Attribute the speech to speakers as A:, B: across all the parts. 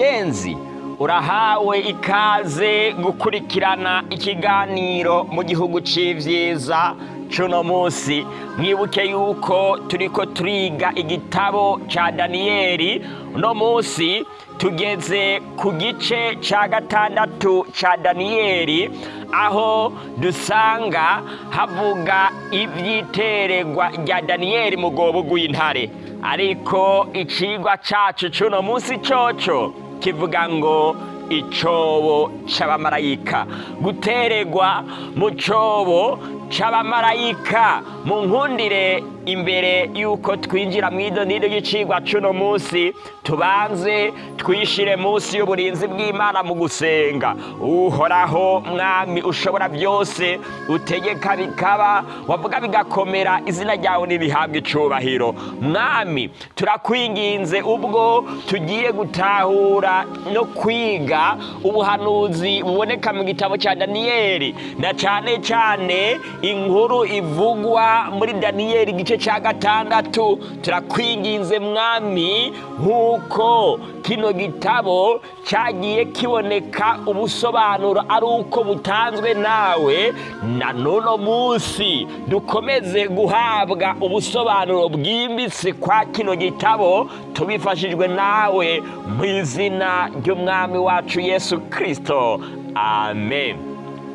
A: mugenzi urahawe ikaze gukurikirana ikiganiro mu gihugu c'ivyiza cuno musi mwibuke yuko turiko turiga igitabo ca daniyeli. Uno musi tugeze ku gice ca gatandatu ca daniyeli aho dusanga havuga ivy'iteregwa rya daniyeli mu gobo gw'intare ariko icigwa cacu cuno musi coco kivuga ngo icobo c'abamarayika guteregwa mu cobo c'abamarayika mu nkundire imbere yuko twinjira mw'ido n'ido y'icigwa cuno musi tubanze twishire musi y'uburinzi bw'imana mu gusenga. Uhoraho mwami ushobora byose utegeka bikaba wavuga bigakomera izina ryawe nirihabwa icubahiro. Mwami turakwinginze ubwo tugiye gutahura no kwiga ubuhanuzi buboneka mu gitabo cya daniyeli. Na cane cane inkuru ivugwa muri daniyeli igice cya gatandatu. Turakwinginze mwami nk'uko kino gitabo cyagiye kiboneka ubusobanuro ari uko butanzwe nawe na n'uno munsi dukomeze guhabwa ubusobanuro bwimbitse kwa kino gitabo tubifashijwe nawe mu izina ry'umwami wacu yesu kirisito amen.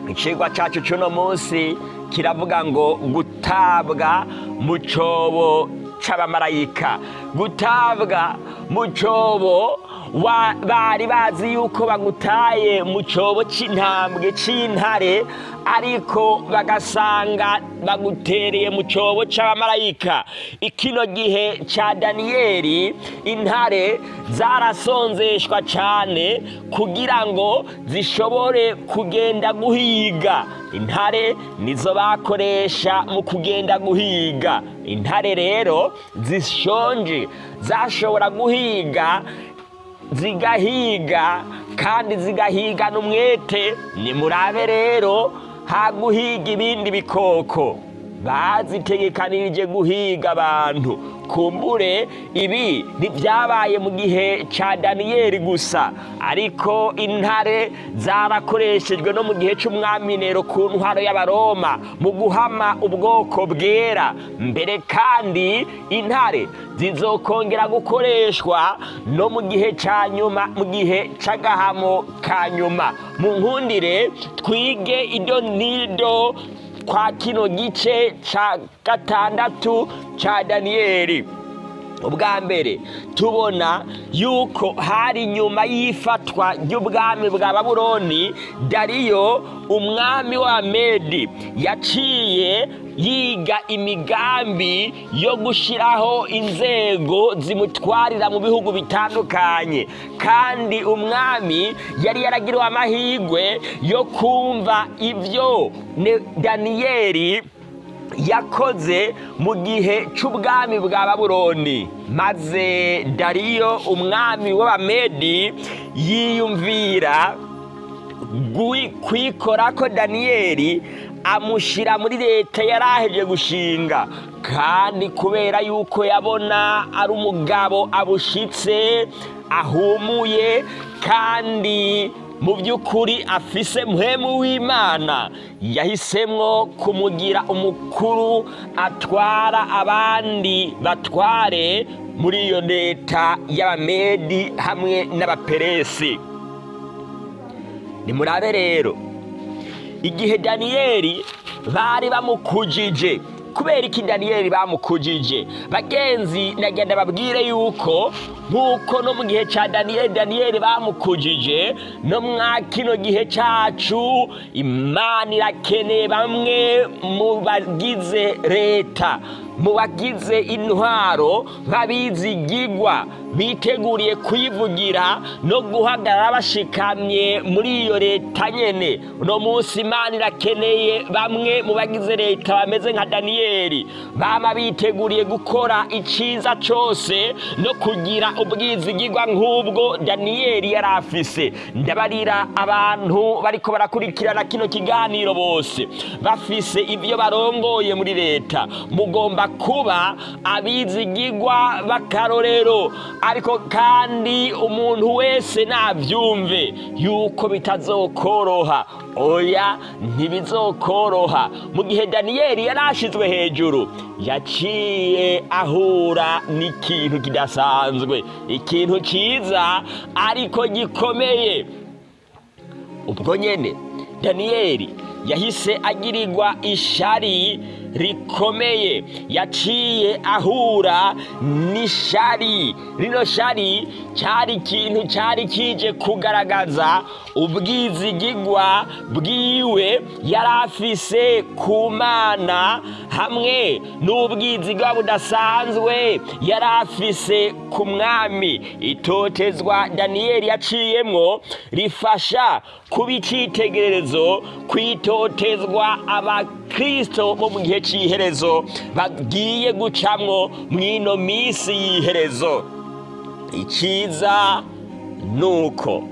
A: Icigwa cyacu cy'uno munsi kiravuga ngo gutabwa mu cobo c'abamarayika. Gutabwa mu cobo bari bazi yuko bagutaye mu cobo c'intambwe c'intare ariko bagasanga bagutereye mu cobo c'abamarayika. Ikino gihe ca daniyeli intare zarasonzeshwa cane kugira ngo zishobore kugenda guhiga. Intare nizo bakoresha mu kugenda guhiga. Intare rero zishonje. Zashobora guhiga zigahiga kandi zigahigana umwete nimurabe rero haguhiga ibindi bikoko. Bazitegekanirije guhiga abantu. Kumbure ibi ntibyabaye mu gihe cya daniyeli gusa. Ariko intare zarakoreshejwe no mu gihe cy'umwami nero ku ntwaro y'abaroma mu guhama ubwoko bwera. Mbere kandi intare zizokongera gukoreshwa no mu gihe cya nyuma mu gihe cy'agahamo ka nyuma. Mu nkundire twige n'ido kwa kino gice ca gatandatu ca daniyeli ubwa mbere tubona yuko hari nyuma y'ifatwa ry'ubwami bwa babuloni dariyo umwami wa medi yaciye yiga imigambi yo gushyiraho inzego zimutwarira mu bihugu bitandukanye. Kandi umwami yari yaragiriwe amahirwe yo kumva ibyo daniyeli yakoze mu gihe cy'ubwami bwa babuloni. Maze dariyo umwami w'abamedi yiyumvira kwikora ko daniyeli amushyira muri leta yari aheje gushinga. Kandi kubera yuko yabona ari umugabo abushitse ahumuye kandi mu by'ukuri afise muhemu w'imana. Yahisemwo kumugira umukuru atwara abandi batware muri iyo leta y'abamedi hamwe n'abaperesi. Nimurabe rero. Igihe daniyeli bari bamukujije kubera iki daniyeli bamukujije? Bagenzi nagenda babwire yuko nk'uko no mu gihe cya daniyeli daniyeli bamukujije no mwa kino gihe cyacu imana irakeneye bamwe mu bagize leta mu bagize intwaro nk'abizigigwa biteguriye kuyivugira no guhagarara bashikamye muri iyo leta nyene. Uno munsi imana irakeneye bamwe mu bagize leta bameze nka daniyeli. Bama biteguriye gukora iciza cose no kugira ubwizigigwa nk'ubwo daniyeli yari afise. Ndabarira abantu bariko barakurikirana kino kiganiro bose. Bafise ibyo barongoye muri leta. Mugomba kuba abizigigwa b'akarorero. Ariko kandi umuntu wese nabyumve yuko bitazokoroha. Oya ntibizokoroha. Mu gihe daniyeli yari ashyizwe hejuru yaciye ahura n'ikintu kidasanzwe. Ikintu cyiza ariko gikomeye. Ubwo nyine daniyeli yahise agirirwa ishari rikomeye yaciye ahura n'ishari. Rino shari cyari ikintu cyari kije kugaragaza ubwizigigwa bwiwe yari afise ku mana hamwe n'ubwizigwa budasanzwe yari afise ku mwami. Itotezwa daniyeli yaciyemwo rifasha kuba icyitegererezo kwitotezwa abakristo bo mu gihe cy'iherezo bagiye gucamwo mw'ino minsi y'iherezo. Icyiza ni uko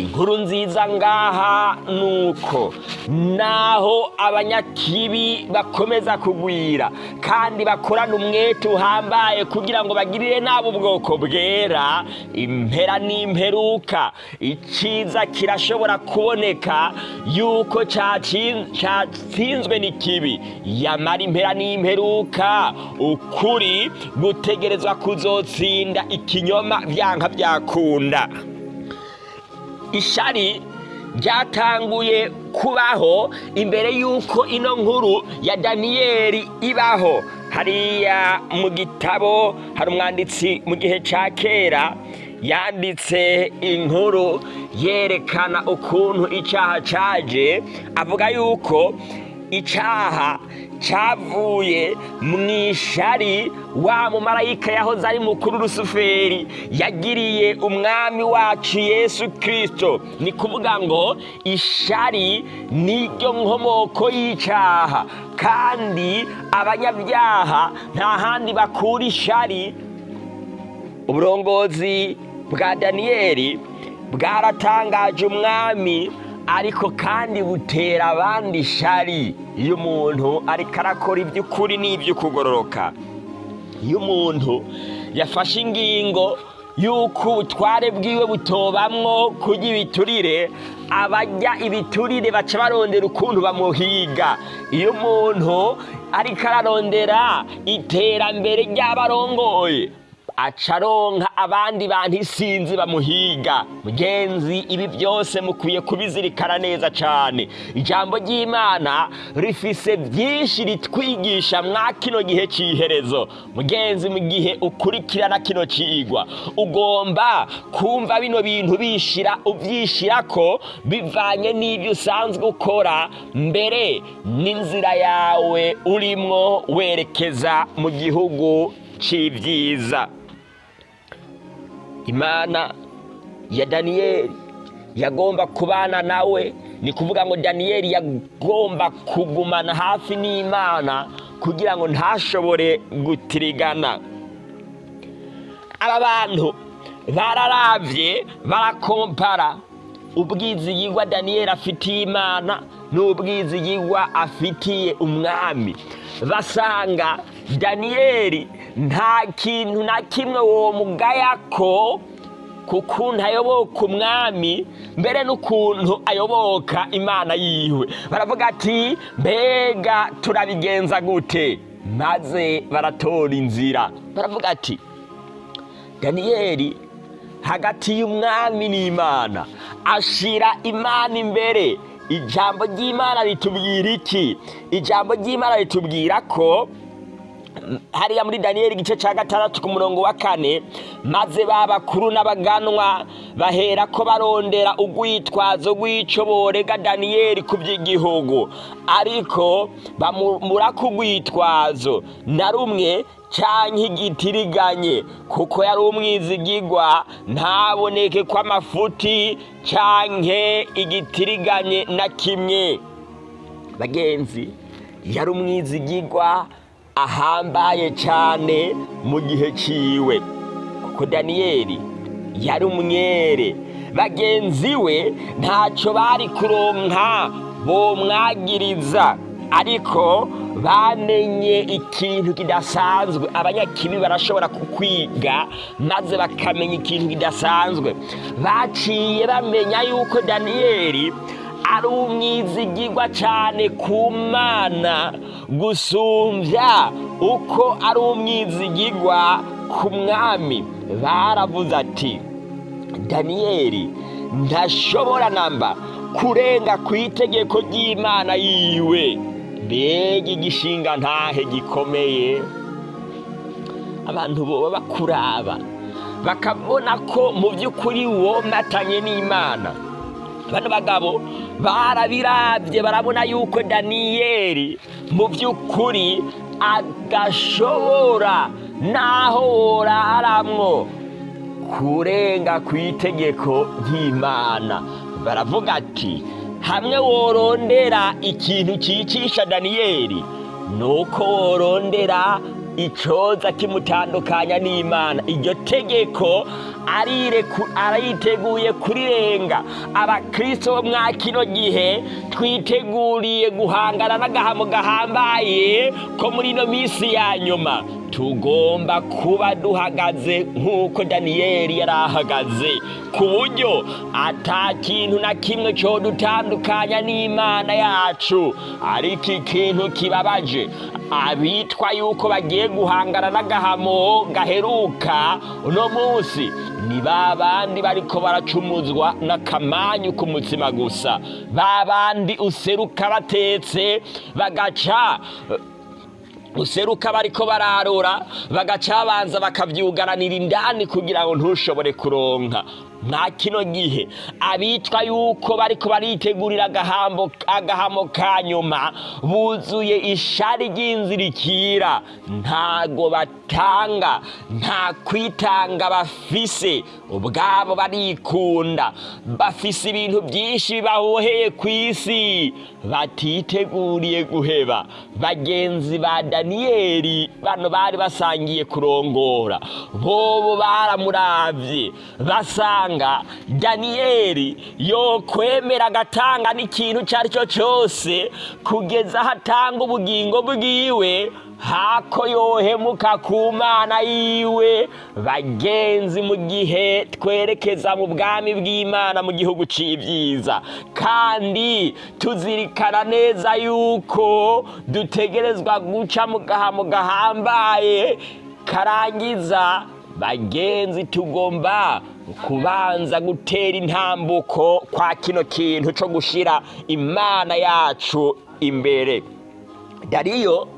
A: inkuru nziza ngaha ni uko naho abanyakibi bakomeza kugwira kandi bakorana umwete uhambaye kugira ngo bagirire nabi ubwoko bwera impera n'imperuka. Icyiza kirashobora kuboneka yuko cyatsinzwe n'ikibi. Yamara impera n'imperuka ukuri gutegerezwa kuzotsinda ikinyoma byanka byakunda ishari ryatanguye kubaho imbere y'uko ino nkuru ya daniyeli ibaho. Hariya mu gitabo hari umwanditsi mu gihe cya kera yanditse inkuru yerekana ukuntu icyaha cyaje avuga yuko icyaha cyavuye mu ishari wa mumarayika yahoze ari mukuru rusuferi yagiriye umwami wacu yesu kirisito ni kuvuga ngo ishari niryo nkomoko y'icyaha kandi abanyabyaha nta handi bakura ishari. Uburongozi bwa daniyeli bwaratangaje umwami ariko kandi butera abandi ishari iyo umuntu ariko arakora iby'ukuri n'iby'ukugororoka. Iyo umuntu yafashe ingingo y'uko ubutware bwiwe butobamwo kurya ibiturire abajya ibiturire baca barondera ukuntu bamuhiga. Iyo umuntu ariko ararondera iterambere ry'abarongoye. Acaronka abandi bantu isinzi bamuhiga. Mugenzi ibi byose mukwiye kubizirikana neza cyane ijambo ry'imana rifise byinshi ritwigisha mwa kino gihe cy'iherezo mugenzi mu gihe ukurikirana kino kigwa ugomba kumva bino bintu bishira ubyishira ko bivanye n'ibyo usanzwe ukora. Mbere n'inzira yawe urimwo werekeza mu gihugu cy'ibyiza imana ya daniyeli yagomba kubana nawe. Ni kuvuga ngo daniyeli yagomba kugumana hafi n'imana kugira ngo ntashobore gutirigana. Aba bantu bararabye barakompara. Ubwizigirwa daniyeli afitiye imana n'ubwizigirwa afitiye umwami. Basanga daniyeli nta kintu na kimwe uwo mugaya ko ku kuntu ayoboka umwami mbere n'ukuntu ayoboka imana yiwe. Baravuga ati mbega turabigenza gute? Maze baratora inzira. Baravuga ati daniyeli hagati y'umwami n'imana ashira imana imbere. Ijambo ry'imana ritubwira iki? Ijambo ry'imana ritubwira ko hariya muri daniyeli igice cya gatandatu ku murongo wa kane maze ba bakuru n'abaganwa bahera ko barondera urwitwazo rw'icyo borega daniyeli ku by'igihugu ariko bamura ku rwitwazo. Na rumwe cyangwa igitiriganye kuko yari umwizigigwa ntaboneke ko amafuti cyangwa igitiriganye na kimwe. Bagenzi yari umwizigigwa ahambaye cyane mu gihe cyiwe. Kuko daniyeli yari umwere. Bagenzi we ntacyo bari kuronka bomwagiriza. Ariko bamenye ikintu kidasanzwe. Abanyakibi barashobora kukwiga maze bakamenya ikintu kidasanzwe. Baciye bamenya yuko daniyeli ari umwizigirwa cyane ku mana. Gusumbya uko ari umwizigirwa ku mwami. Baravuze ati daniyeli ntashobora namba kurenga ku itegeko ry'imana yiwe. Mbega igishinga ntahe gikomeye. Abantu boba bakuraba bakabona ko mu by'ukuri womatanye n'imana. Bano bagabo barabirabye barabona yuko daniyeli mu by'ukuri adashobora naho woraramwo kurenga ku itegeko ry'imana. Baravuga ati hamwe worondera ikintu cyicisha daniyeli ni uko worondera icoza kimutandukanya n'imana. Iryo tegeko ariteguye kurirenga abakristo bo mwa kino gihe twiteguriye guhangana n'agahamo gahambaye ko muri ino minsi ya nyuma. Tugomba kuba duhagaze nk'uko daniyeli yari ahagaze. Ku buryo ata kintu na kimwe cyo dutandukanya n'imana yacu. Ariko ikintu kibabaje abitwa yuko bagiye guhangana n'agahamo gaheruka uno munsi ni ba bandi bariko baracumuzwa n'akamanyu ku mutima gusa. Ba bandi useruka batetse bagaca useruka bariko bararura bagaca babanza bakavyugaranira indani kugira ngo ntushobore kuronka. Nta kino gihe. Abitwa yuko bariko baritegurira agahamo ka nyuma buzuye ishari ry'inzirikira. Ntago batanga nta kwitanga bafise. Ubwabo barikunda. Bafise ibintu byinshi bibahoheye ku isi batiteguriye guheba. Bagenzi ba daniyeli bano bari basangiye kurongora. Bobo baramuravye. Basanga daniyeli yokwemera agatanga n'ikintu icyo ari cyo cyose kugeza aho atanga ubugingo bwiwe hako yohemuka ku mana yiwe bagenzi mu gihe twerekeza mu bwami bw'imana mu gihugu c'ibyiza kandi tuzirikana neza yuko dutegerezwa guca mu gahambaye karangiza bagenzi tugomba kubanza gutera intambuko kwa kino kintu cyo gushyira imana yacu imbere. Dariyo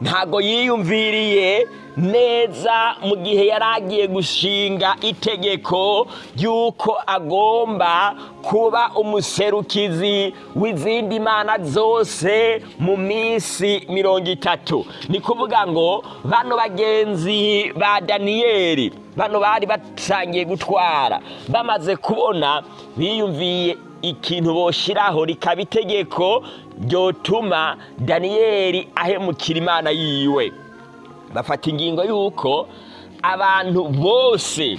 A: ntago yiyumviriye neza mu gihe yari agiye gushinga itegeko ry'uko agomba kuba umuserukizi w'izindi mana zose mu minsi mirongo itatu. Ni kuvuga ngo bano bagenzi ba daniyeli bano bari batangiye gutwara bamaze kubona biyumviye ikintu boshiraho rikaba itegeko ryotuma daniyeli ahemukira imana yiwe. Bafata ingingo y'uko abantu bose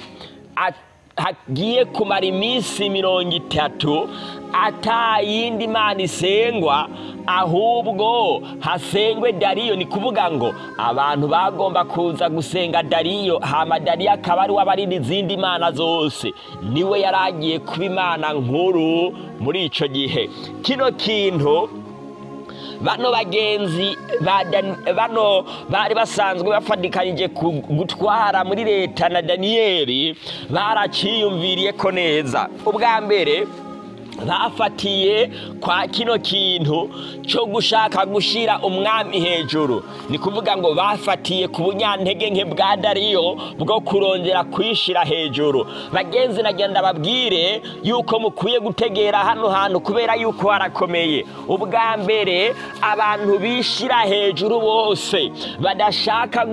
A: hagiye kumara iminsi mirongo itatu ata yindi mana isengwa ahubwo hasengwe dariyo. Ni kuvuga ngo abantu bagomba kuza gusenga dariyo hama dariyo akaba ari w'abarindi izindi mana zose. Niwe yari agiye kuba imana nkuru muri icyo gihe. Kino kintu bano bagenzi bano bari basanzwe bafatikanije gutwara muri leta na daniyeli baraciyumviriye ko neza. Ubwa mbere bafatiye kwa kino kintu cyo gushaka gushyira umwami hejuru. Ni kuvuga ngo bafatiye ku bunyantege nke bwa dariyo bwo kurongera kwishyira hejuru. Bagenzi nagenda babwire yuko mukwiye gutegera hano hantu kubera yuko harakomeye. Ubwa mbere abantu bishyira hejuru bose. Badashaka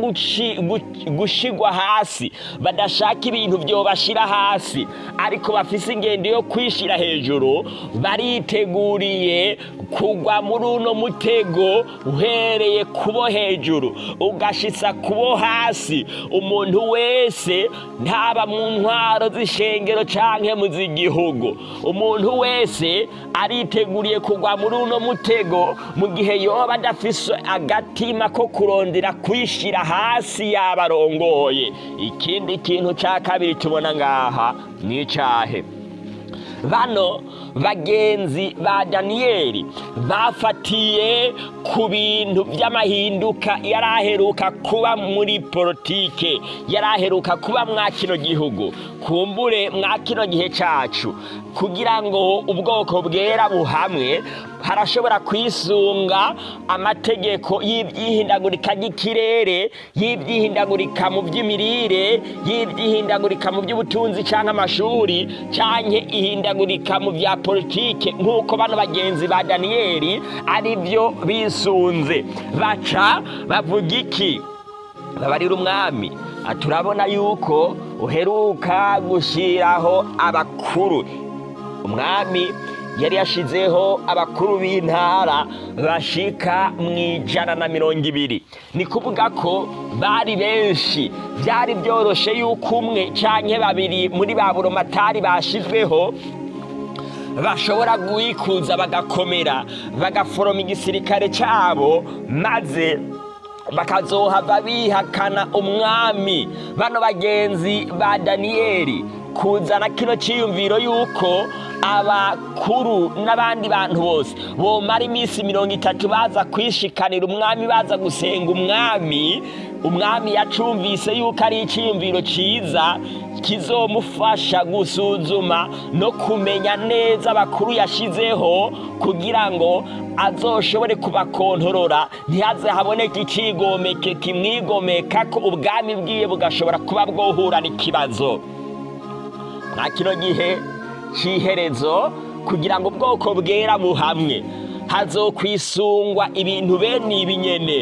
A: gushyirwa hasi. Badashaka ibintu byobashyira hasi. Ariko bafise ingendo yo kwishyira hejuru. Hejuru bariteguriye kugwa muri uno mutego uhereye kubo hejuru. Ugashitsa kubo hasi. Umuntu wese ntaba mu ntwaro z'ishengero canke mu z'igihugu. Umuntu wese ariteguriye kugwa muri uno mutego mu gihe yoba adafise agatima ko kurondera kwishira hasi yabarongoye. Ikindi kintu ca kabiri tubona ngaha ni icahe? Bano bagenzi ba daniyeli bafatiye ku bintu by'amahinduka yari aheruka kuba muri politike yari aheruka kuba mwa kino gihugu. Kumbure mwa kino gihe cyacu kugira ngo ubwoko bwera buhamwe harashobora kwisunga amategeko y'ibyihindagurika ry'ikirere y'ibyihindagurika mu by'imirire y'ibyihindagurika mu by'ubutunzi cyangwa amashuri cyangwa ihindagurika mu bya politike nk'uko bano bagenzi ba daniyeli ari byo bisunze. Baca bavuga iki? Babarira umwami. Turabona yuko uheruka gushyiraho abakuru. Umwami yari yashizeho abakuru b'intara bashika mu ijana na mirongo ibiri. Ni kuvuga ko bari benshi. Byari byoroshe yuko umwe cyangwa babiri muri ba buromatari bashyizweho bashobora guhikuza bagakomera bagaforoma igisirikare cyabo maze bakazohava bihakana umwami. Bano bagenzi ba daniyeli kuzana kino cyiyumviro yuko abakuru n'abandi bantu bose bomara iminsi mirongo itatu baza kwishikanira umwami baza gusenga umwami umwami yacumvise yuko ari icyiyumviro cyiza kizomufasha gusuzuma no kumenya neza abakuru yashyizeho kugira ngo azoshobore kubakontorora. Ntihaze haboneke ikigomeke kimwigomeka ko ubwami bwiwe bugashobora kuba bwohura n'ikibazo. Nta kino gihe cy'iherezo kugira ngo ubwoko bwera buhamwe hazokwisungwa ibintu bene ibi nyene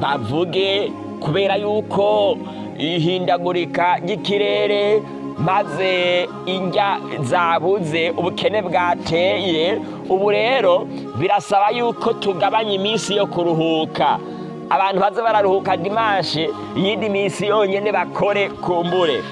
A: bavuge kubera yuko ihindagurika ry'ikirere maze indya zabuze ubukene bwateye ubu rero birasaba yuko tugabanya iminsi yo kuruhuka. Abantu baze bararuhuka dimanshi iyindi minsi yonyine bakore kumbure.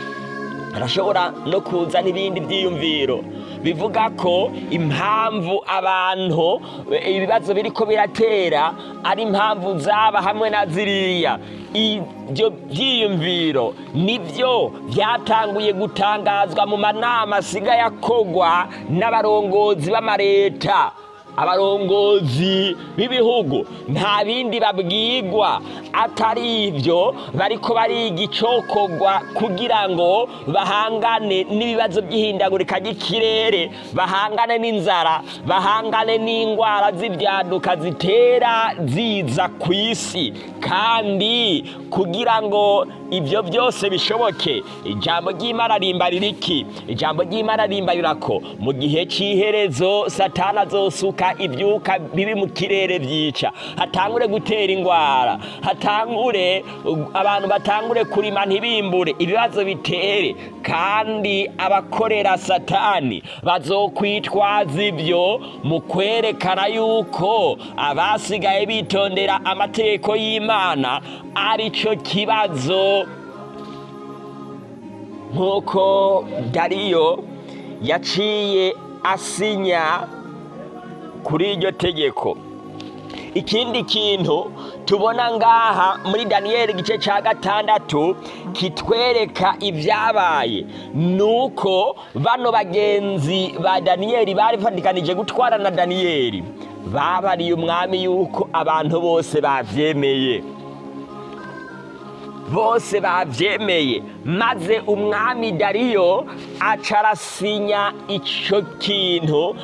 A: Harashobora no kuza n'ibindi byiyumviro bivuga ko impamvu abantu ibibazo biri ko biratera ari impamvu zaba hamwe na ziriya. Ibyo byiyumviro ni byo byatanguye gutangazwa mu manama asigaye akogwa n'abarongozi b'amareta. Abarongozi b'ibihugu. Nta bindi babwigwa atari ibyo bariko bariga icokogwa kugira ngo bahangane n'ibibazo by'ihindagurika ry'ikirere bahangane n'inzara bahangane n'indwara z'ibyaduka zitera ziza ku isi kandi kugira ngo ibyo byose bishoboke ijambo ry'imana rimbarira iki ijambo ry'imana rimbarira ko mu gihe cy'iherezo satana azosuka ibyuka bibi mu kirere byica hatangure gutera indwara hatangure abantu batangure kurima ntibimbure. Ibibazo bitere. Kandi abakorera satani bazokwitwaza ibyo mu kwerekana yuko abasigaye bitondera amategeko y'imana ari cyo kibazo. Nk'uko dariyo yaciye asinya kuri iryo tegeko. Ikindi kintu tubona ngaha muri daniyeli igice cya gatandatu kitwereka ibyabaye. Ni uko bano bagenzi ba daniyeli bari bafatikanije gutwara na daniyeli babariye umwami yuko abantu bose babyemeye. Bose babyemeye. Maze umwami dariyo acarasinya icyo kintu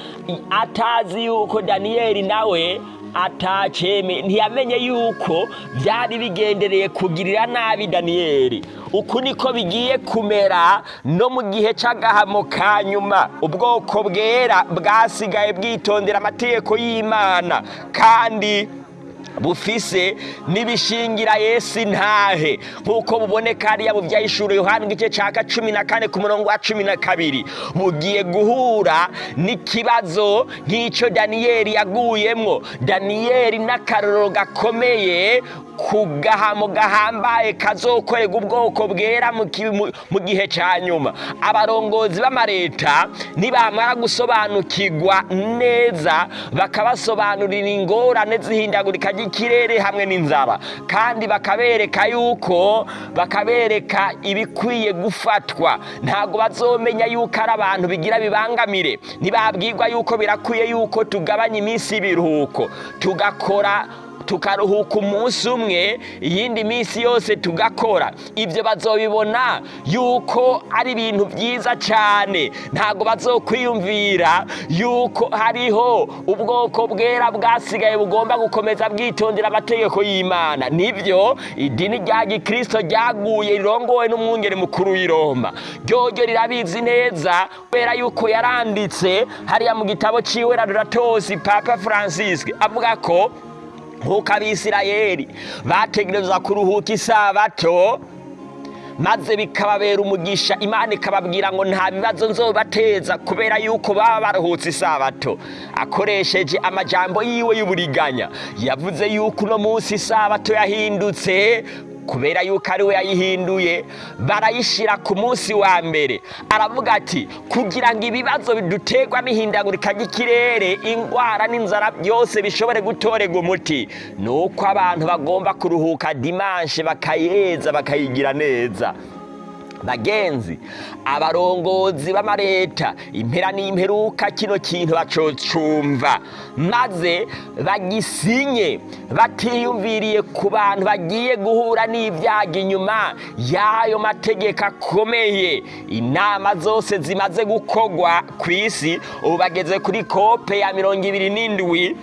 A: atazi yuko daniyeli nawe ataceme. Ntiyamenye yuko byari bigendereye kugirira nabi daniyeli. Uku niko bigiye kumera no mu gihe cy'agahamo ka nyuma. Ubwoko bwera bwasigaye bwitondera amategeko y'imana. Kandi bufise n'ibishingira yesu intahe. Nk'uko buboneka hariya mu byahishura yohani igice cya cumi na kane ku murongo wa cumi na kabiri. Bugiye guhura n'ikibazo nk'icyo daniyeli yaguyemwo. Daniyeli n'akarorero gakomeye ku gahamo gahambaye kazokorerwa ubwoko bwera mu gihe cya nyuma. Abarongozi b'amareta nibamara gusobanukirwa neza bakabasobanurira ingorane z'ihindagurika ry'ikirere hamwe n'inzara kandi bakabereka yuko bakabereka ibikwiye gufatwa. Ntabwo bazomenya yuko ari abantu bigira bibangamire. Ntibabwirwa yuko birakwiye yuko tugabanya iminsi y'ibiruhuko. Tugakora tukaruhuka umunsi umwe iyindi minsi yose tugakora. Ibyo bazobibona yuko ari ibintu byiza cyane ntabwo bazokwiyumvira yuko hariho ubwoko bwera bwasigaye bugomba gukomeza bwitondera amategeko y'imana. Nibyo idini rya gikristo ryaguye rirongowe n'umwungeri mukuru w'i Roma ryoryo rirabizi neza kubera yuko yaranditse hariya mu gitabo ciwe raduratosi papa francis avuga ko nk'uko abisirayeli bategereza kuruhuka isabato maze bikababera umugisha. Imana ikababwira ngo nta bibazo nzobateza kubera yuko baba baruhutse isabato akoresheje amajambo yiwe y'uburiganya. Yavuze yuko uno munsi isabato yahindutse kubera yuko ari we yayihinduye barayishyira ku munsi wa mbere. Aravuga ati kugira ngo ibibazo biduterwa n'ihindagurika ry'ikirere indwara n'inzara byose bishobore gutorerwa umuti. Ni uko abantu bagomba kuruhuka dimanshe bakayeza bakayigira neza. Bagenzi abarongozi b'amareta impera n'imperuka kino kintu bacocumva maze bagisinye batiyumviriye ku bantu bagiye guhura n'ibyago inyuma y'ayo mategeko akomeye. Inama zose zimaze gukorwa ku isi ubu bageze kuri kope ya mirongo ibiri n'indwi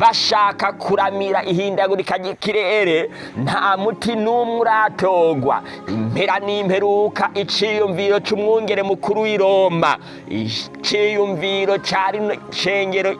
A: bashaka kuramira ihindagurika ry'ikirere nta muti n'umwe uratogwa. Impera n'imperuka iciyumviro c'umwungere mukuru w'i Roma iciyumviro ca rino shengero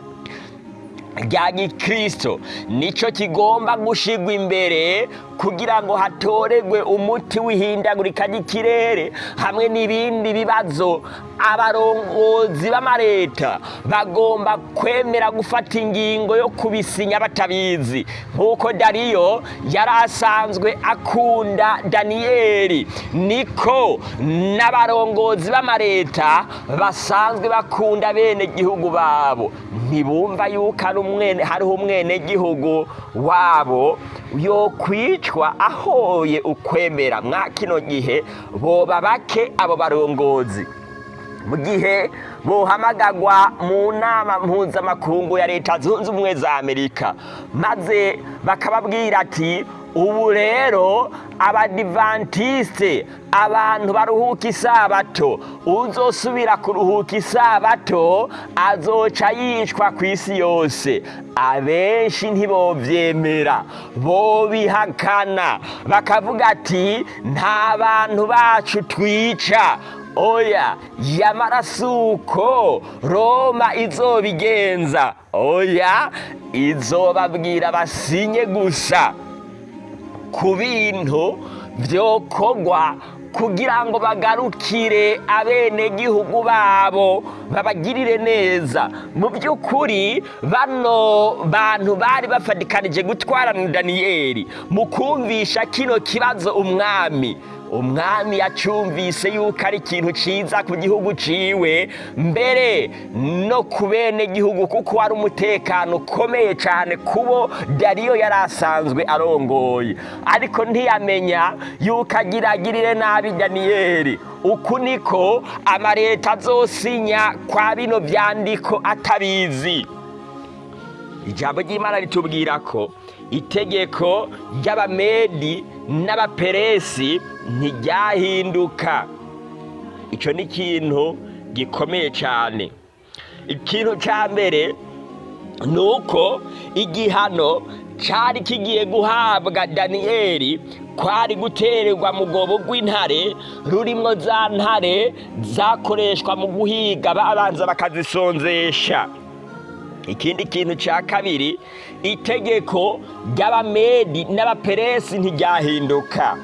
A: rya gikristo. Nico kigomba gushigwa imbere kugira ngo hatoregwe umuti w'ihindagurika ry'ikirere hamwe n'ibindi bibazo. Abarongozi b'amareta bagomba kwemera gufata ingingo yo kubisinya batabizi. Nk'uko dariyo yari asanzwe akunda daniyeli niko n'abarongozi b'amareta basanzwe bakunda bene gihugu babo. Ntibumva yuko ari umwene hariho umwenegihugu wabo yokwicwa ahoye ukwemera mwa kino gihe boba bake abo barongozi. Mu gihe bohamagagwa mu nama mpuzamakungu ya leta zunze ubumwe za amerika maze bakababwira ati ubu rero abadivantisite abantu baruhuka isabato. Uzosubira kuruhuka isabato azoca yicwa ku isi yose. Abenshi ntibovyemera bobihakana. Bakavuga ati nta bantu bacu twica. Oya yamarasuko roma izobigenza. Oya izobabwira basinye gusa. Ku bintu byokorwa kugira ngo bagarukire abenegihugu babo babagirire neza. Mu by'ukuri bano bantu bari bafatikanije gutwarana daniyeli mu kumvisha kino kibazo umwami. Umwami yacumvise yuko ari ikintu cyiza ku gihugu ciwe mbere no ku bene gihugu kuko wari umutekano ukomeye cyane kubo dariyo yari asanzwe arongoye. Ariko ntiyamenya yuko agiragirire nabi daniyeli uku niko amareta azosinya kwa bino byandiko atabizi. Ijambo ry'imana ritubwira ko itegeko ry'abamedi n'abaperesi ntiryahinduka. Icyo ni ikintu gikomeye cyane ikintu cya mbere ni uko igihano cyari kigiye guhabwa daniyeli kwari gutererwa mu rwobo rw'intare rurimo za ntare zakoreshwa mu guhiga babanza bakazisonzesha ikindi kintu cya kabiri itegeko ry'abamedi n'abaperesi ntiryahinduka.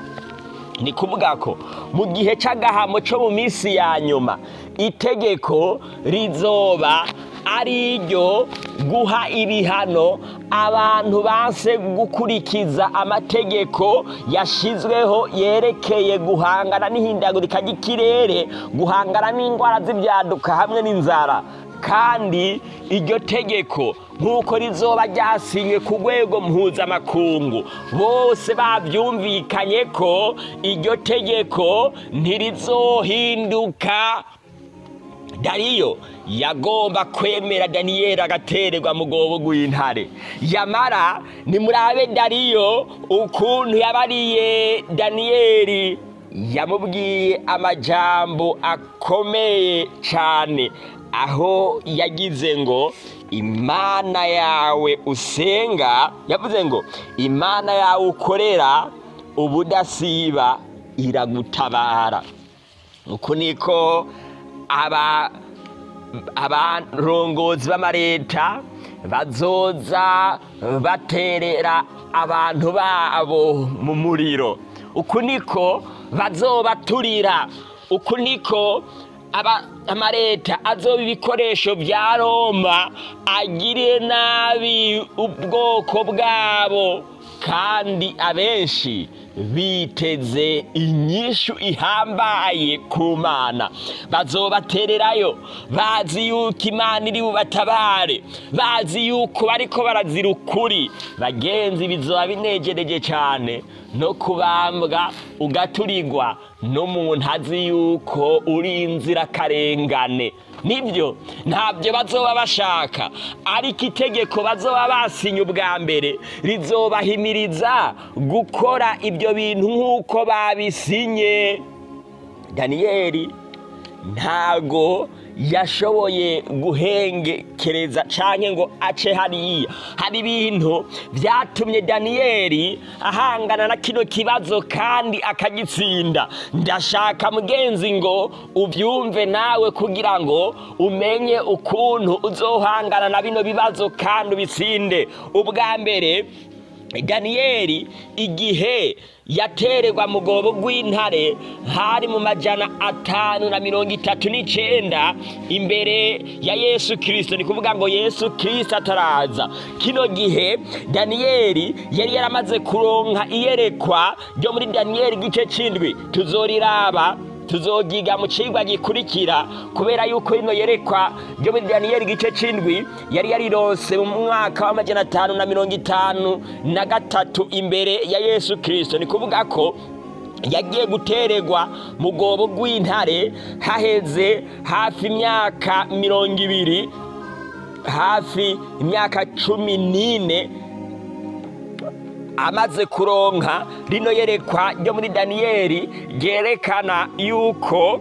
A: Ni kuvuga ko mu gihe cy'agahamo cyo mu minsi ya nyuma itegeko rizoba ari iryo guha ibihano abantu banse gukurikiza amategeko yashyizweho yerekeye guhangana n'ihindagurika ry'ikirere guhangana n'indwara z'ibyaduka hamwe n'inzara. Kandi iryo tegeko nk'uko rizoba ryasinywe ku rwego mpuzamakungu. Bose babyumvikanye ko iryo tegeko ntirizohinduka. Dariyo yagomba kwemera daniyeli agatererwa mu rwobo rw'intare yamara nimurabe dariyo ukuntu yabariye daniyeli yamubwiye amajambo akomeye cyane aho yagize ngo imana yawe usenga yavuze ngo imana yawe ukorera ubudasiba iragutabara. Uku niko aba abarongozi b'amareta bazoza baterera abantu babo mu muriro. Uku niko bazobaturira. Uku niko amareta azoba ibikoresho bya roma agire nabi ubwoko bwabo. Kandi abenshi biteze inyishu ihambaye ku mana. Bazobatererayo bazi yuko imana iri bubatabare bazi yuko bariko barazira ukuri. Bagenzi bizoba binejereje cyane no kubambwa ugaturirwa n'umuntu azi yuko uri inzirakarengane. Ni byo ntabyo bazoba bashaka. Ariko itegeko bazoba basinye ubwa mbere rizobahimiriza gukora ibyo bintu nk'uko babisinye. Daniyeli ntago yashoboye guhengekereza cyane ngo ace hariya. Hari ibintu byatumye daniyeli ahangana na kino kibazo kandi akagitsinda. Ndashaka mugenzi ngo ubyumve nawe kugira ngo umenye ukuntu uzohangana na bino bibazo kandi ubitsinde. Ubwa mbere daniyeli igihe yatererwa mu rwobo rw'intare hari mu majana atanu na mirongo itatu n'icyenda imbere ya yesu kirisito ni kuvuga ngo yesu kirisito ataraza. Kino gihe daniyeli yari yaramaze kuronka iyerekwa ryo muri daniyeli igice cy'indwi tuzoriraba tuzogiga mu cigwa gikurikira kubera yuko rino yerekwa ryo muri daniyeli igice c'indwi yari yarirose mu mwaka w'amajana atanu na mirongo itanu na gatatu imbere ya yesu kirisito ni kuvuga ko yagiye gutererwa mu rwobo rw'intare haheze hafi imyaka mirongo ibiri hafi imyaka cumi n'ine amaze kuronka rino yerekwa ryo muri daniyeli ryerekana yuko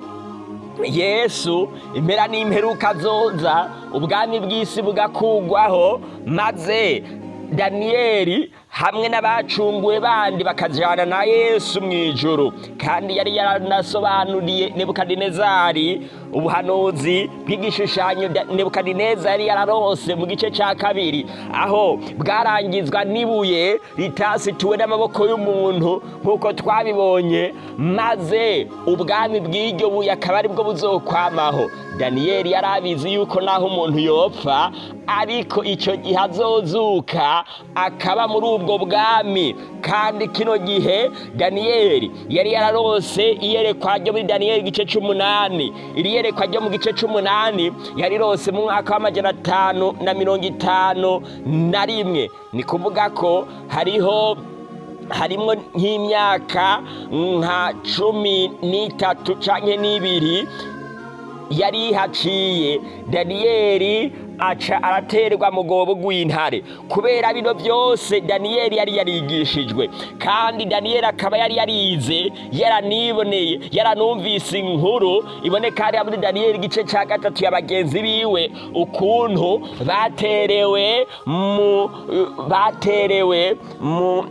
A: yesu impera n'imperuka zoza ubwami bw'isi bugakugwaho maze daniyeli hamwe n'abacunguwe bandi bakajyana na yesu mu ijoro kandi yari yaranasobanuriye nebukadinezari ubuhanuzi bw'igishushanyo nebukadinezari yari yararose mu gice cya kabiri. Aho bwarangizwa n'ibuye ritasituwe n'amaboko y'umuntu nk'uko twabibonye maze ubwami bw'iryo buye akaba ari bwo buzokwamaho. Daniyeli yari abizi yuko naho umuntu yopfa ariko icyo gihe azozuka akaba muri ubwo bwami. Kandi kino gihe daniyeli yari yararose iyerekwa ryo muri daniyeli igice cy'umunani iri yerekwa ryo mu gice cy'umunani yarirose mu mwaka w'amajana atanu na mirongo itanu na rimwe. Ni kuvuga ko hariho harimo nk'imyaka nka cumi n'itatu cyangwa n'ibiri yari ihaciye. Daniyeli aca araterwa mu rwobo rw'intare kubera bino byose daniyeli yari yarigishijwe. Kandi daniyeli akaba yari yarize yaraniboneye yaranumvise inkuru. Iboneka hariya muri daniyeli igice cya gatatu ya bagenzi biwe ukuntu baterewe mu baterewe mu-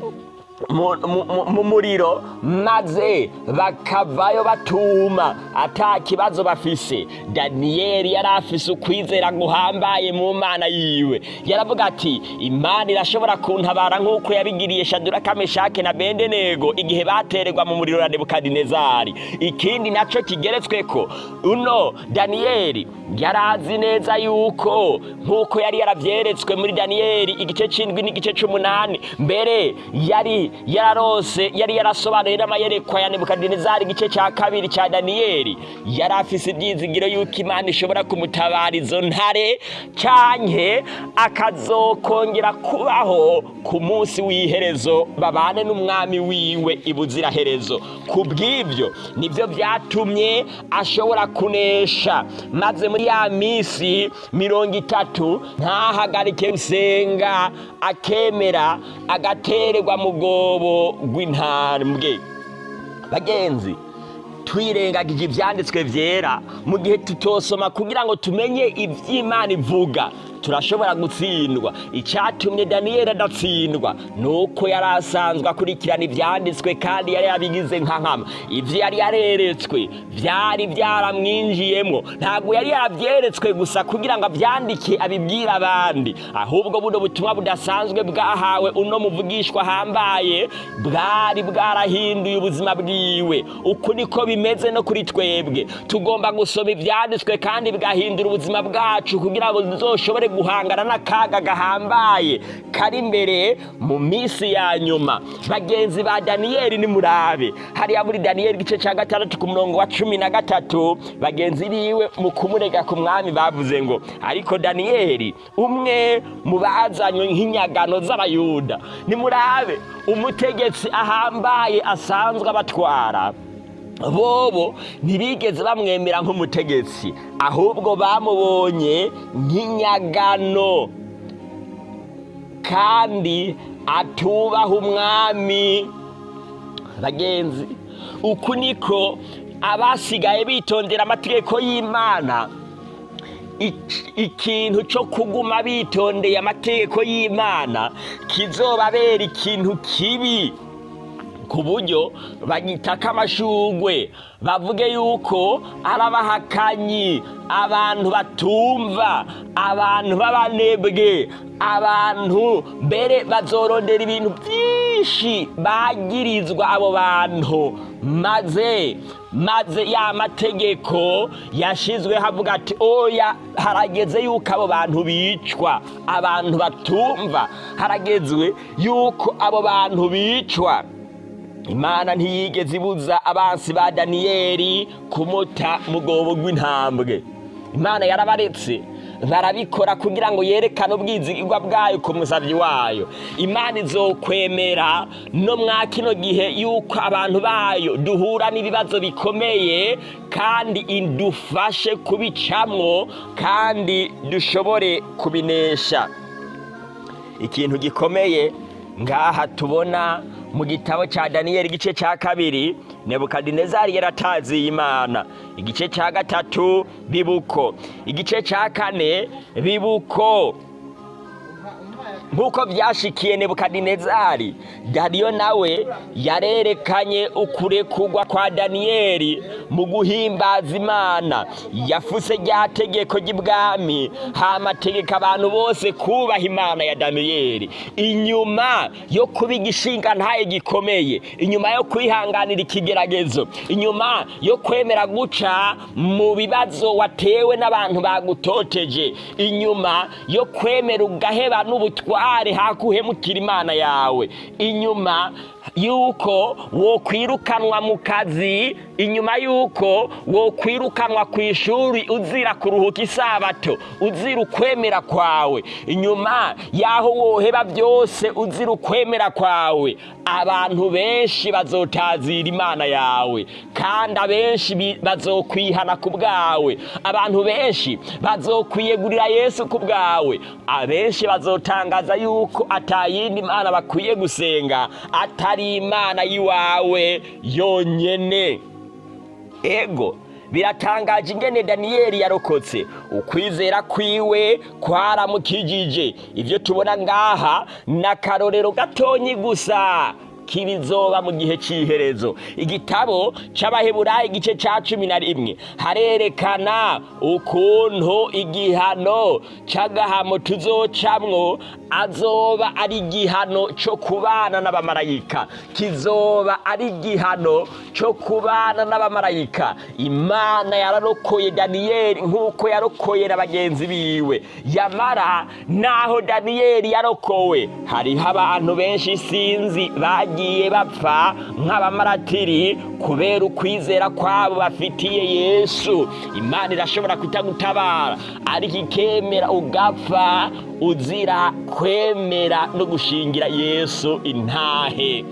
A: mu muriro. Maze bakavayo batuma. Ata kibazo bafise. Daniyeli yari afise ukwizera guhambaye mu mana yiwe. Yaravuga ati imana irashobora kuntabara nk'uko yabigiriye shaduraka meshake na bendenego igihe batererwa mu muriro na nebukadinezari. Ikindi naco kigeretsweko uno daniyeli yari azi neza yuko nk'uko yari yaravyeretswe muri daniyeli igice c'indwi n'igice c'umunani mbere yari yararose yari yarasobanuye n'amayerekwa ya nebukadinezari igice ca kabiri ca daniyeli yari afise ivyizigiro yuko imana ishobora kumutabara izo ntare canke akazokongera kubaho ku munsi w'iherezo babane n'umwami wiwe ibuziraherezo ku bw'ivyo nivyo vyatumye ashobora kunesha. Maze muri ya misi mirongo itatu ntahagarike gusenga akemera agatererwa mu bwobo rw'intambwe bagenzi twirengagije ibyanditswe byera mu gihe tutosoma kugira ngo tumenye iby'imana ivuga. Turashobora gutsindwa. Icyatumye daniyeli adatsindwa ni uko yari asanzwe akurikirana ibyanditswe kandi yari yabigize nka nkama. Ibyo yari yareretswe byari byaramwinjiyemo ntabwo yari yarabyeretswe gusa kugira ngo abyandike abibwire abandi. Ahubwo buno butumwa budasanzwe bwahawe uno muvugishwa ahambaye bwari bwarahinduye ubuzima bwiwe. Uku niko bimeze no kuri twebwe. Tugomba gusoma ibyanditswe kandi bigahindura ubuzima bwacu kugira ngo tuzoshobore guhangana n'akaga gahambaye kari imbere mu minsi ya nyuma. Bagenzi ba daniyeli ni murabe. Hariya muri daniyeli igice cya gatandatu ku murongo wa cumi na gatatu bagenzi biwe mu kumurega ku mwami bavuze ngo ariko daniyeli umwe mu bazanywe nk'inyagano z'abayuda. Ni murabe umutegetsi ahambaye asanzwe abatwara. Bobo ntibigeze bamwemera nk'umutegetsi ahubwo bamubonye nk'inyagano. Kandi atubaha umwami. Bagenzi uku niko abasigaye bitondera amategeko y'imana. Ik- ikintu cyo kuguma bitondeye amategeko y'imana kizobabera ikintu kibi. Ku buryo bagitaka amashugwe bavuge yuko ari abahakanyi abantu batumva abantu b'abanebwe abantu mbere bazorondera ibintu byinshi bagirizwa abo bantu. Maze maze ya mategeko yashizweho avuga ati oya harageze yuko abo bantu bicwa abantu batumva. Haragezwe yuko abo bantu bicwa. Imana ntiyigeze ibuza abansi ba daniyeli kumuta mu bwobo rw'intambwe imana yarabaretse barabikora kugira ngo yerekane ubwizigirwa bwayo ku musabyi wayo. Imana izokwemera no mwa kino gihe yuko abantu bayo duhura n'ibibazo bikomeye kandi idufashe kubicamwo kandi dushobore kubinesha. Ikintu gikomeye ngaha tubona mu gitabo cya daniyeli igice cya kabiri nebukadinezari yarataziye imana. Igice cya gatatu bibuko. Igice cya kane bibuko. Nk'uko byashikiye nebukadinezari dariyo nawe yarerekanye ukurekugwa kwa daniyeli mu guhimbaza imana. Yafuse rya tegeko ry'ibwami hamategeka abantu bose kubaha imana ya daniyeli. Inyuma yo kuba igishinga ntaye gikomeye. Inyuma yo kwihanganira ikigeragezo. Inyuma yo kwemera guca mu bibazo watewe n'abantu bagutoteje. Inyuma yo kwemera ugaheba n'ubutware hakuhemukira imana yawe? Inyuma yuko wokwirukanwa mu kazi inyuma yuko wokwirukanwa ku ishuri uzira kuruhuka isabato uzira ukwemera kwawe. Inyuma y'aho woheba byose uzira ukwemera kwawe. Abantu benshi bazotazira imana yawe kandi abenshi bazokwihana ku bwawe. Abantu benshi bazokwiyegurira yesu ku bwawe. Abenshi bazotangaza yuko atayindi mana bakwiye gusenga atari imana y'iwawe yonyene. Ego biratangaje ingene daniyeli yarokotse. Ukwizera kwiwe kwaramukijije ibyo tubona ngaha ni akarorero gatonyi gusa. K'ibizoba mu gihe cy'iherezo igitabo c'abaheburayo igice ca cumi na rimwe. Harerekana ukuntu igihano c'agahamo tuzocamwo azoba ari igihano co kubana n'abamarayika. Kizoba ari igihano co kubana n'abamarayika. Imana yararokoye daniyeli nk'uko yarokoye na bagenzi biwe. Yamara naho daniyeli yarokowe hariho abantu benshi sinzi bagiye bapfa nk'abamaratiri kubera ukwizera kwabo bafitiye yesu. Imana irashobora kutagutabara. Ariko ikemera ugapfa uzira kwemera no gushingira yesu intahe.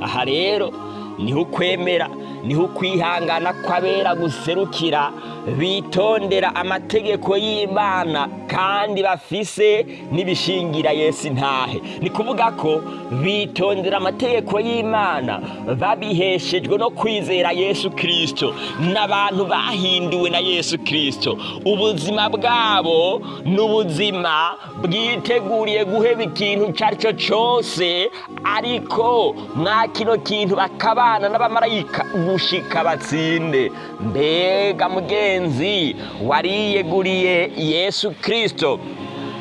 A: Aha rero ni ho ukwemera. Ni ho ukwihangana kw'abera guserukira bitondera amategeko y'imana kandi bafise n'ibishingira yesu intahe. Ni kuvuga ko bitondera amategeko y'imana babiheshejwe no kwizera yesu kirisito n'abantu bahinduwe na yesu kirisito ubuzima bwabo ni ubuzima bwiteguriye guheba ikintu icyo ari cyo cyose ariko mwa kino kintu bakabana n'abamarayika gushika batsinde. Mbega mugenzi wariyeguriye yesu kirisito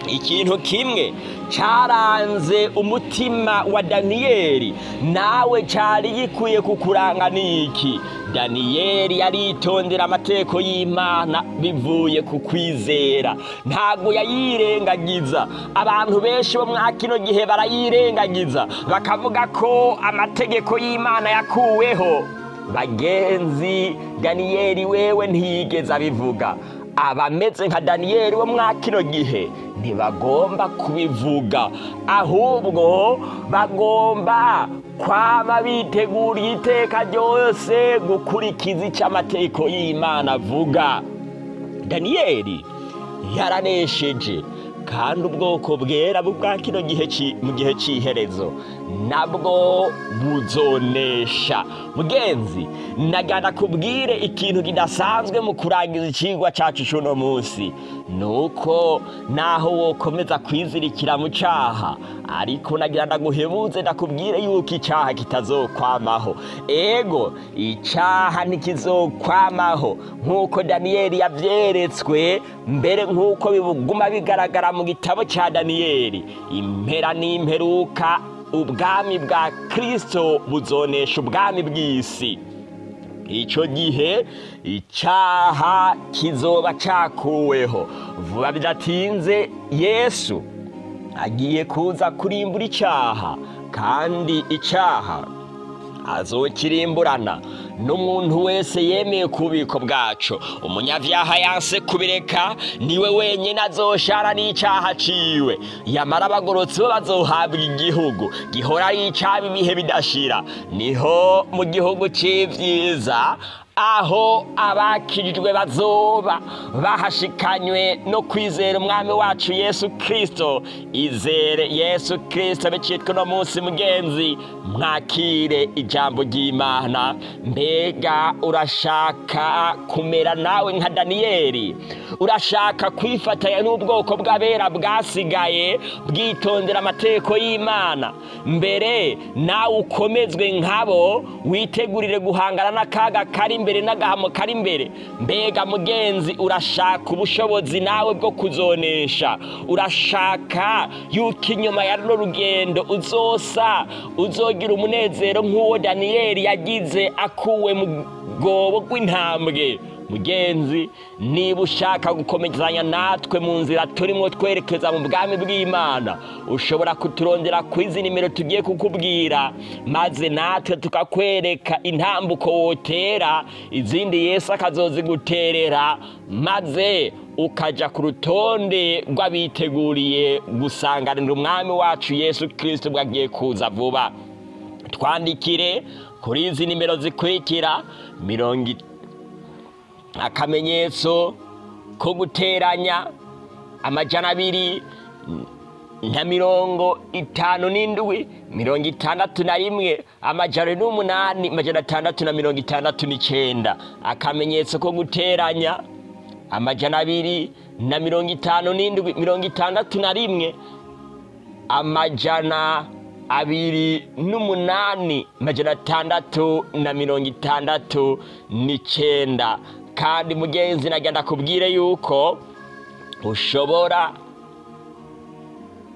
A: ikintu kimwe cyaranze umutima wa daniyeli. Nawe cyari gikwiye kukuranga niki daniyeli yaritondera amategeko y'imana bivuye ku kwizera. Ntabwo yayirengagiza. Abantu benshi bo mwa kino gihe barayirengagiza. Bakavuga ko amategeko y'imana yakuweho. Bagenzi daniyeli wewe ntiyigeze abivuga. Abameze nka daniyeli wo mwa kino gihe ntibagomba kubivuga. Ahubwo bagomba kwaba biteguriye iteka ryose gukurikiza icyo amategeko y'imana avuga. Daniyeli yaranesheje kandi ubwoko bwera bwa kino gihe mu gihe cy'iherezo nabwo buzonesha. Mugenzi nagana kubwire ikintu kidasanzwe mu kurangiza ikigwa cyacu cy'uno munsi. Ni uko naho wokomeza kwizirikira mu cyaha ariko nagira ndaguhebuze ndakubwire yuko icyaha kitazokwamaho. Ego icyaha ntikizokwamaho. Nk'uko daniyeli yabyeretswe mbere nk'uko biguma bigaragara mu gitabo cya daniyeli impera n'imperuka ubwami bwa kirisito buzonesha ubwami bw'isi. Icyo gihe icyaha kizoba cyakuweho vuba bidatinze yesu agiye kuza kurimbura icyaha kandi icyaha azokirimburana n'umuntu wese yemeye ku bubiko bwacu umunyabyaha yanse kubireka ni we wenyine azoshara n'icyaha ciwe. Yamara abagorotsi bo bazohabwa igihugu gihora ari icyaba ibihe bidashira. Niho mu gihugu cy'ibyiza aho abakirijwe bazoba. Bahashikanywe no kwizera umwami wacu yesu kirisito izere yesu kirisito bicitwa uno munsi mugenzi mwakire ijambo ry'imana. Mbega urashaka kumera nawe nka daniyeli? Urashaka kwifatanya n'ubwoko bw'abera bwasigaye bwitondera amategeko y'imana. Mbere nawe ukomezwe nkabo witegurire guhangana n'akaga kari imbere n'agahamo kari imbere mbega mugenzi urashaka ubushobozi nawe bwo kuzonesha? Urashaka yuko inyuma ya runo rugendo uzosa uzogira umunezero nk'uwo daniyeli yagize akuwe mu bwobo rw'intambwe mugenzi niba ushaka gukomezanya natwe mu nzira turimo twerekeza mu bwami bw'imana ushobora kuturondera ku izi nimero tugiye kukubwira maze natwe tukakwereka intambuko wotera izindi yesu akazoziguterera maze ukajya ku rutonde rw'abiteguriye gusanganira umwami wacu yesu kirisito bwagiye kuza vuba. Twandikire kuri izi nimero zikurikira mirongo akamenyetso ko guteranya amajana abiri na mirongo itanu n'indwi mirongo itandatu na rimwe amajana n'umunani amajana atandatu na mirongo itandatu n'icyenda akamenyetso ko guteranya amajana abiri na mirongo itanu n'indwi mirongo itandatu na rimwe amajana abiri n'umunani majana atandatu na mirongo itandatu n'icenda kandi mugenzi nagenda kubwire yuko ushobora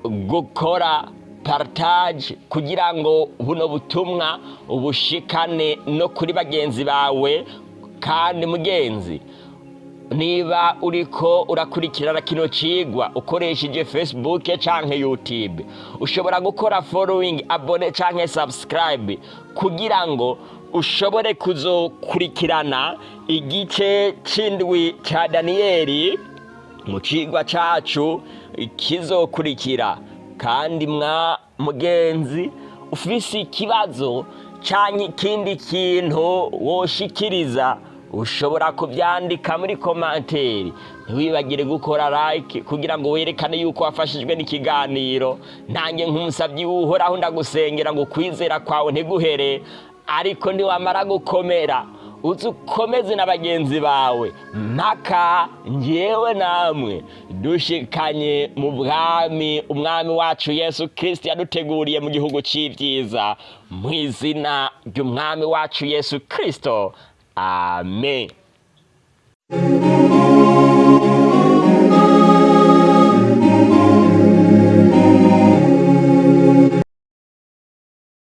A: gukora partage kugira ngo buno butumwa ubushikane no kuri bagenzi bawe. Kandi mugenzi niba uriko urakurikirana kino cigwa ukoresheje facebook canke youtube ushobora gukora following abone canke subscribe kugira ngo ushobore kuzokurikirana igice c'indwi ca daniyeli mu cigwa cacu kizokurikira. Kandi mwa mugenzi ufise ikibazo canke ikindi kintu woshikiriza ushobora kubyandika muri komanteri ntiwibagire gukora like kugira ngo werekane yuko wafashijwe n'ikiganiro. Nanjye nk'umusabyi w'uhoraho ndagusengera ngo kwizera kwawe ntiguhere ariko niwamara gukomera. Uzi ukomeze na bagenzi bawe. Mpaka ngewe namwe dushikanye mu bwami umwami wacu yesu kirisiti yaduteguriye mu gihugu cy'ibyiza mu izina ry'umwami wacu yesu kirisito amen.